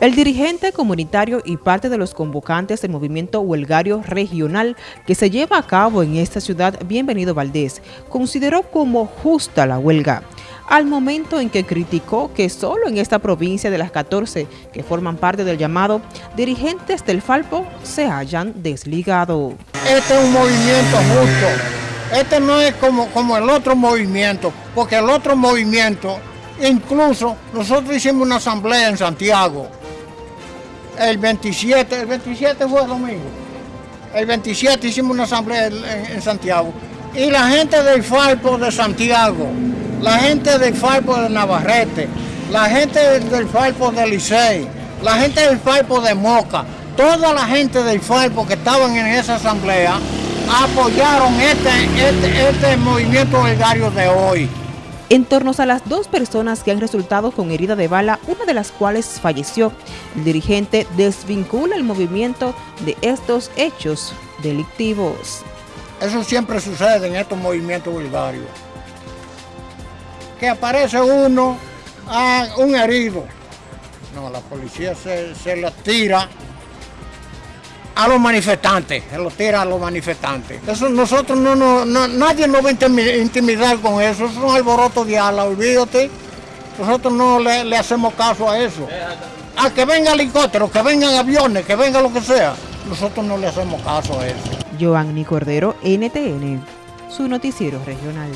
El dirigente comunitario y parte de los convocantes del movimiento huelgario regional que se lleva a cabo en esta ciudad, Bienvenido Valdés, consideró como justa la huelga, al momento en que criticó que solo en esta provincia de las 14 que forman parte del llamado, dirigentes del Falpo se hayan desligado. Este es un movimiento justo, este no es como, como el otro movimiento, porque el otro movimiento, incluso nosotros hicimos una asamblea en Santiago, el 27, el 27 fue domingo. El 27 hicimos una asamblea en, Santiago. Y la gente del Falpo de Santiago, la gente del Falpo de Navarrete, la gente del Falpo de Licey, la gente del Falpo de Moca, toda la gente del Falpo que estaban en esa asamblea apoyaron este, este, este movimiento gregario de hoy en torno a las dos personas que han resultado con herida de bala, una de las cuales falleció. El dirigente desvincula el movimiento de estos hechos delictivos. Eso siempre sucede en estos movimientos vulgarios. Que aparece uno, a un herido. No, la policía se, se le tira a los manifestantes, se lo tira a los manifestantes. Eso nosotros no, no, nadie nos va a intimidar con eso, eso es un alboroto de ala, olvídate. Nosotros no le, hacemos caso a eso. A que venga helicóptero, que vengan aviones, que venga lo que sea, nosotros no le hacemos caso a eso. Giovanni Cordero, NTN, su noticiero regional.